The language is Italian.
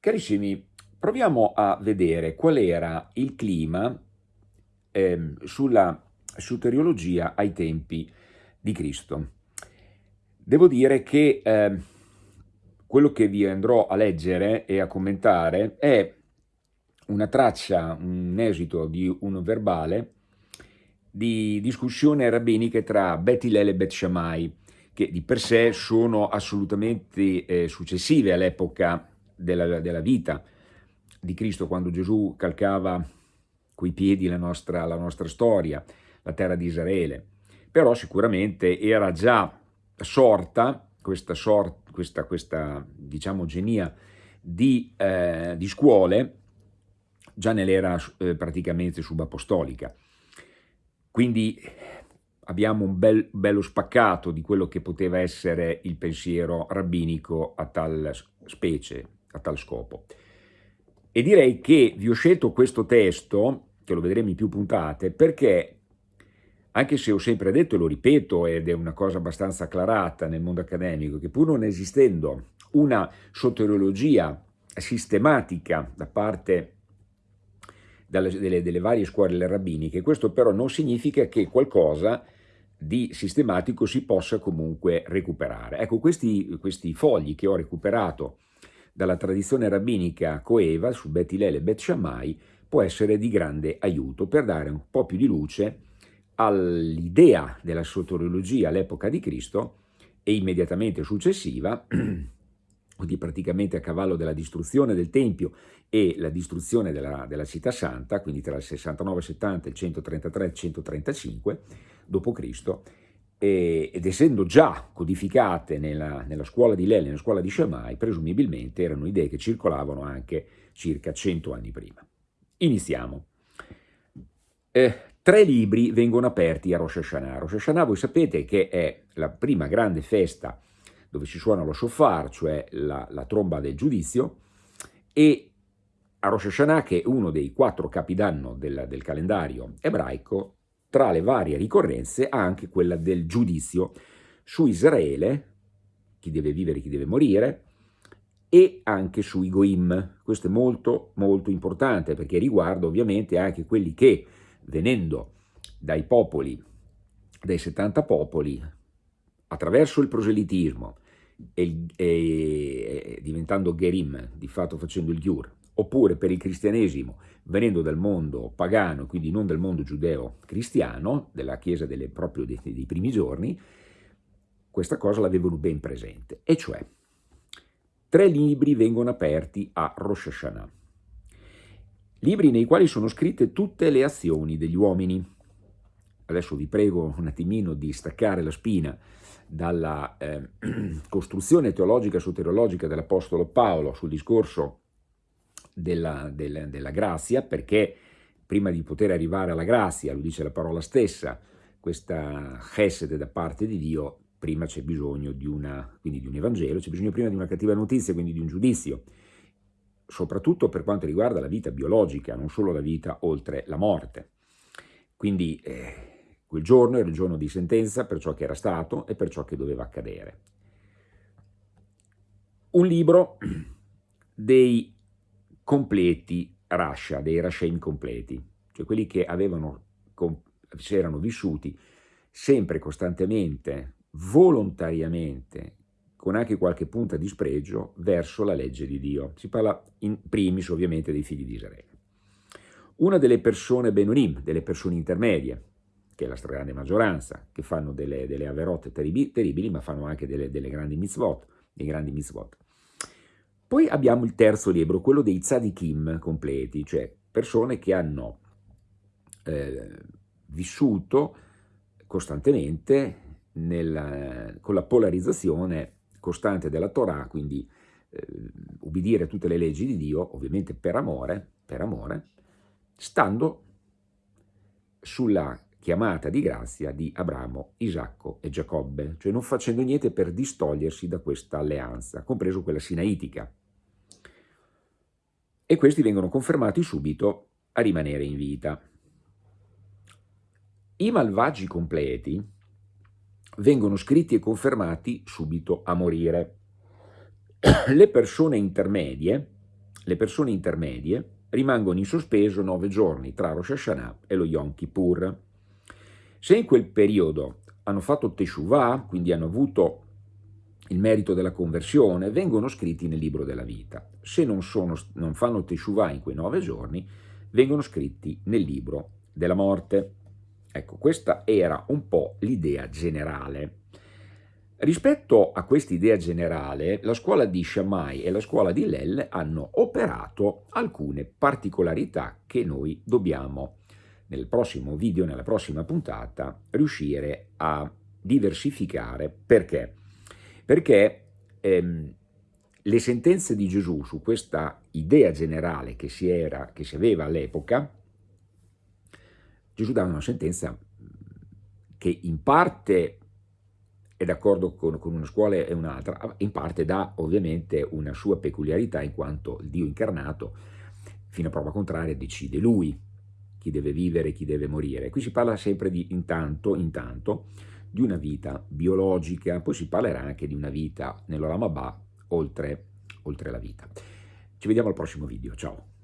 Carissimi, proviamo a vedere qual era il clima eh, sulla soteriologia ai tempi di Cristo. Devo dire che eh, quello che vi andrò a leggere e a commentare è una traccia, un esito di un verbale di discussione rabbinica tra Bet Hillel e Bet Shammai, che di per sé sono assolutamente eh, successive all'epoca della, della vita di Cristo, quando Gesù calcava coi piedi la nostra, la nostra storia, la terra di Israele. Però sicuramente era già sorta questa, sort, questa, questa diciamo, genia di, eh, di scuole già nell'era eh, praticamente subapostolica. Quindi abbiamo un bel, bello spaccato di quello che poteva essere il pensiero rabbinico a tal specie, a tal scopo. E direi che vi ho scelto questo testo, che lo vedremo in più puntate, perché anche se ho sempre detto, e lo ripeto, ed è una cosa abbastanza acclarata nel mondo accademico, che pur non esistendo una soteriologia sistematica da parte delle, delle, varie scuole rabbiniche, questo però non significa che qualcosa di sistematico si possa comunque recuperare. Ecco, questi, questi fogli che ho recuperato dalla tradizione rabbinica coeva su Bet Hillel e Bet Shammai può essere di grande aiuto per dare un po' più di luce all'idea della soteriologia all'epoca di Cristo e immediatamente successiva, quindi praticamente a cavallo della distruzione del Tempio e la distruzione della, della città santa, quindi tra il 69-70 e il 133-135 d.C., ed essendo già codificate nella, nella scuola di Lele, nella scuola di Shammai, presumibilmente erano idee che circolavano anche circa cento anni prima. Iniziamo. Eh, tre libri vengono aperti a Rosh Hashanah. Rosh Hashanah voi sapete che è la prima grande festa dove si suona lo shofar, cioè la, la tromba del giudizio, e a Rosh Hashanah, che è uno dei quattro capidanno del, del calendario ebraico, tra le varie ricorrenze anche quella del giudizio su Israele, chi deve vivere e chi deve morire, e anche sui Goim. Questo è molto molto importante perché riguarda ovviamente anche quelli che venendo dai popoli, dai 70 popoli, attraverso il proselitismo e, e, diventando Gerim, di fatto facendo il Giur, oppure per il cristianesimo venendo dal mondo pagano, quindi non dal mondo giudeo-cristiano, della Chiesa delle, proprio dei, dei primi giorni, questa cosa l'avevano ben presente, e cioè tre libri vengono aperti a Rosh Hashanah, libri nei quali sono scritte tutte le azioni degli uomini. Adesso vi prego un attimino di staccare la spina dalla eh, costruzione teologica soteriologica dell'Apostolo Paolo sul discorso della, della, della grazia, perché prima di poter arrivare alla grazia, lo dice la parola stessa, questa chesed da parte di Dio, prima c'è bisogno di, una, di un Evangelo, c'è bisogno prima di una cattiva notizia, quindi di un giudizio, soprattutto per quanto riguarda la vita biologica, non solo la vita oltre la morte. Quindi eh, quel giorno era il giorno di sentenza per ciò che era stato e per ciò che doveva accadere. Un libro dei completi Rasha, dei Rashaim completi, cioè quelli che avevano, si erano vissuti sempre, costantemente, volontariamente, con anche qualche punta di spregio, verso la legge di Dio. Si parla in primis ovviamente dei figli di Israele. Una delle persone Benonim, delle persone intermedie, che è la stragrande maggioranza, che fanno delle, delle averotte terribili, terribili, ma fanno anche delle, delle grandi mitzvot, dei grandi mitzvot. Poi abbiamo il terzo libro, quello dei tzadikim completi, cioè persone che hanno eh, vissuto costantemente nella, con la polarizzazione costante della Torah, quindi eh, ubbidire tutte le leggi di Dio, ovviamente per amore, per amore, stando sulla chiamata di grazia di Abramo, Isacco e Giacobbe, cioè non facendo niente per distogliersi da questa alleanza, compreso quella sinaitica e questi vengono confermati subito a rimanere in vita. I malvagi completi vengono scritti e confermati subito a morire. Le persone intermedie le persone intermedie rimangono in sospeso nove giorni tra Rosh Hashanah e lo Yom Kippur. Se in quel periodo hanno fatto Teshuvah, quindi hanno avuto il merito della conversione, vengono scritti nel libro della vita. Se non, sono, non fanno Teshuvah in quei nove giorni, vengono scritti nel libro della morte. Ecco, questa era un po' l'idea generale. Rispetto a questa idea generale, la scuola di Shammai e la scuola di Lell hanno operato alcune particolarità che noi dobbiamo, nel prossimo video, nella prossima puntata, riuscire a diversificare. Perché? Perché ehm, le sentenze di Gesù su questa idea generale che si, era, che si aveva all'epoca, Gesù dava una sentenza che in parte è d'accordo con, con, una scuola e un'altra, in parte dà ovviamente una sua peculiarità in quanto il Dio incarnato, fino a prova contraria, decide lui chi deve vivere e chi deve morire. Qui si parla sempre di intanto, intanto, di una vita biologica, poi si parlerà anche di una vita nell'Olamabà oltre, oltre la vita. Ci vediamo al prossimo video, ciao!